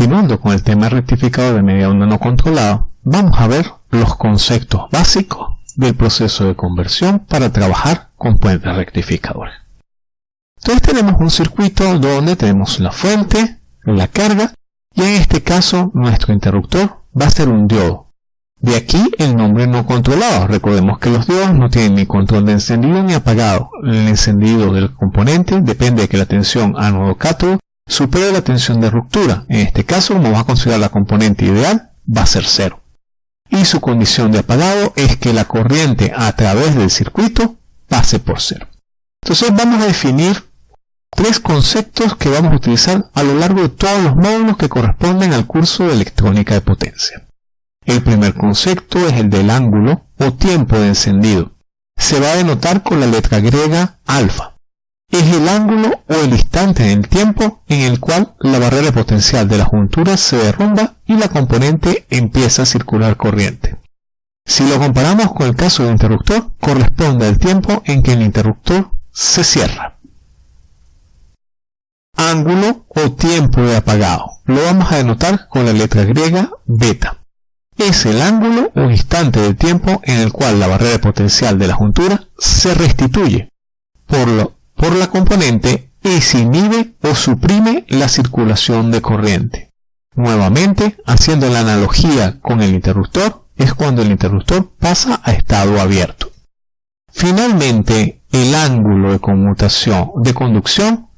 continuando con el tema rectificador de media onda no controlado, vamos a ver los conceptos básicos del proceso de conversión para trabajar con puentes rectificadores. Entonces tenemos un circuito donde tenemos la fuente, la carga y en este caso nuestro interruptor va a ser un diodo. De aquí el nombre no controlado. Recordemos que los diodos no tienen ni control de encendido ni apagado. El encendido del componente depende de que la tensión ánodo-cátodo supere la tensión de ruptura. En este caso, como vamos a considerar la componente ideal, va a ser cero. Y su condición de apagado es que la corriente a través del circuito pase por cero. Entonces vamos a definir tres conceptos que vamos a utilizar a lo largo de todos los módulos que corresponden al curso de electrónica de potencia. El primer concepto es el del ángulo o tiempo de encendido. Se va a denotar con la letra griega alfa. Es el ángulo o el instante en el tiempo en el cual la barrera potencial de la juntura se derrumba y la componente empieza a circular corriente. Si lo comparamos con el caso del interruptor, corresponde al tiempo en que el interruptor se cierra ángulo o tiempo de apagado. Lo vamos a denotar con la letra griega beta. Es el ángulo o instante de tiempo en el cual la barrera potencial de la juntura se restituye por, por la componente y se inhibe o suprime la circulación de corriente. Nuevamente, haciendo la analogía con el interruptor, es cuando el interruptor pasa a estado abierto. Finalmente, el ángulo de conmutación de conducción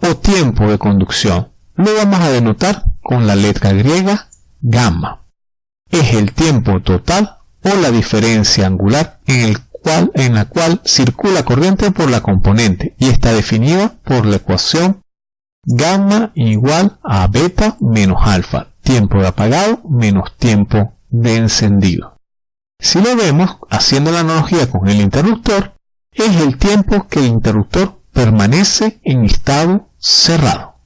o tiempo de conducción. Lo vamos a denotar con la letra griega gamma. Es el tiempo total o la diferencia angular en, el cual, en la cual circula corriente por la componente y está definida por la ecuación gamma igual a beta menos alfa, tiempo de apagado menos tiempo de encendido. Si lo vemos, haciendo la analogía con el interruptor, es el tiempo que el interruptor permanece en estado cerrado.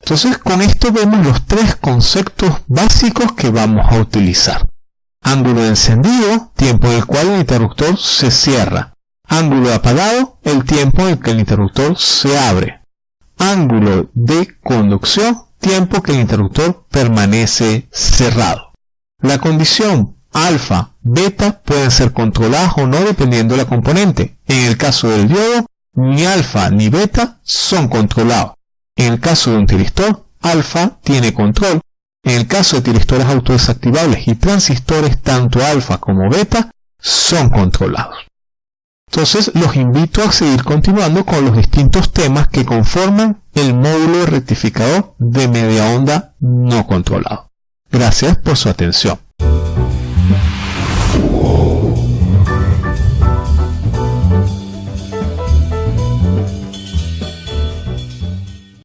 Entonces con esto vemos los tres conceptos básicos que vamos a utilizar. Ángulo encendido, tiempo en el cual el interruptor se cierra. Ángulo apagado, el tiempo en que el interruptor se abre. Ángulo de conducción, tiempo que el interruptor permanece cerrado. La condición alfa, beta pueden ser controladas o no dependiendo de la componente. En el caso del diodo, ni alfa ni beta son controlados. En el caso de un tiristor, alfa tiene control. En el caso de tiristores autodesactivables y transistores, tanto alfa como beta son controlados. Entonces los invito a seguir continuando con los distintos temas que conforman el módulo rectificador de media onda no controlado. Gracias por su atención.